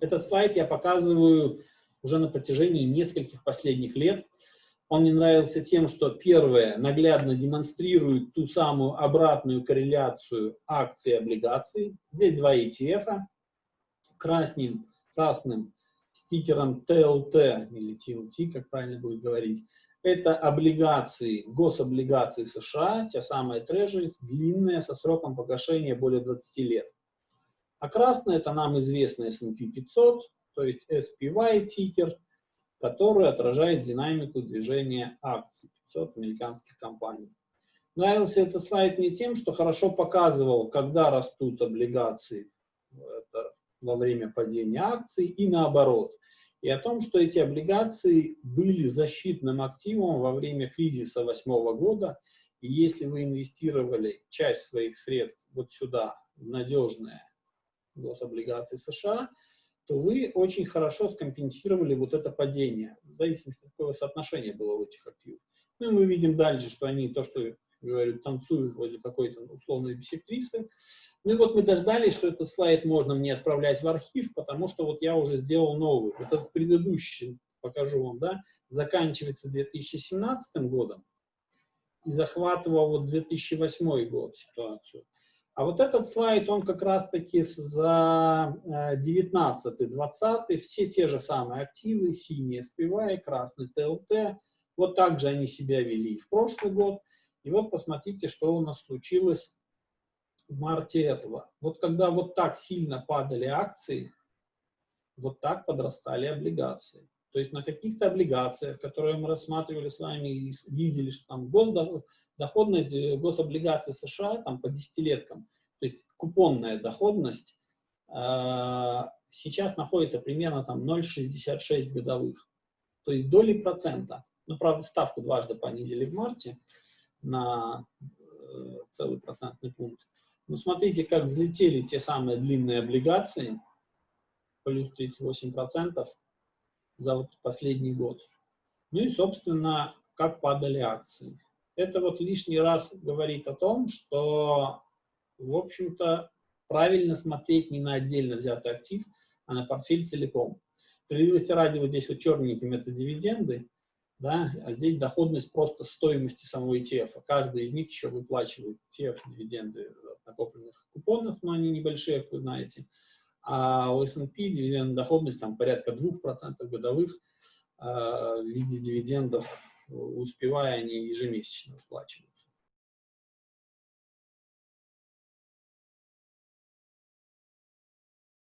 Этот слайд я показываю уже на протяжении нескольких последних лет. Он мне нравился тем, что первое, наглядно демонстрирует ту самую обратную корреляцию акций и облигаций. Здесь два ETF, красным, красным стикером TLT или TLT, как правильно будет говорить, это облигации, гособлигации США, те самые трежерис, длинные, со сроком погашения более 20 лет. А красный это нам известный S&P 500, то есть SPY тикер, который отражает динамику движения акций 500 американских компаний. Нравился этот слайд мне тем, что хорошо показывал, когда растут облигации во время падения акций и наоборот. И о том, что эти облигации были защитным активом во время кризиса 2008 года. И если вы инвестировали часть своих средств вот сюда, в надежные гособлигации США, то вы очень хорошо скомпенсировали вот это падение, в зависимости от какого соотношения было у этих активов. Ну и мы видим дальше, что они, то, что говорю, танцуют возле какой-то условной бисектрисы. Ну и вот мы дождались, что этот слайд можно мне отправлять в архив, потому что вот я уже сделал новый. Вот этот предыдущий, покажу вам, да, заканчивается 2017 годом и захватывал вот 2008 год ситуацию. А вот этот слайд, он как раз-таки за 19-20, э, все те же самые активы, синие SPY, красный ТЛТ, вот так же они себя вели в прошлый год. И вот посмотрите, что у нас случилось в марте этого. Вот когда вот так сильно падали акции, вот так подрастали облигации. То есть на каких-то облигациях, которые мы рассматривали с вами и видели, что там госдоходность э, гособлигаций США там по десятилеткам, то есть купонная доходность э, сейчас находится примерно там 0,66 годовых. То есть доли процента. Ну, правда, ставку дважды понизили в марте на э, целый процентный пункт. Но смотрите, как взлетели те самые длинные облигации, плюс 38% за вот последний год. Ну и, собственно, как падали акции. Это вот лишний раз говорит о том, что, в общем-то, правильно смотреть не на отдельно взятый актив, а на портфель целиком. Справедливости ради, вот здесь вот черненьким это дивиденды, да, а здесь доходность просто стоимости самого ETF. Каждый из них еще выплачивает ETF, дивиденды накопленных купонов, но они небольшие, как вы знаете а у S&P доходность там порядка 2% годовых э, в виде дивидендов, успевая они ежемесячно выплачиваются.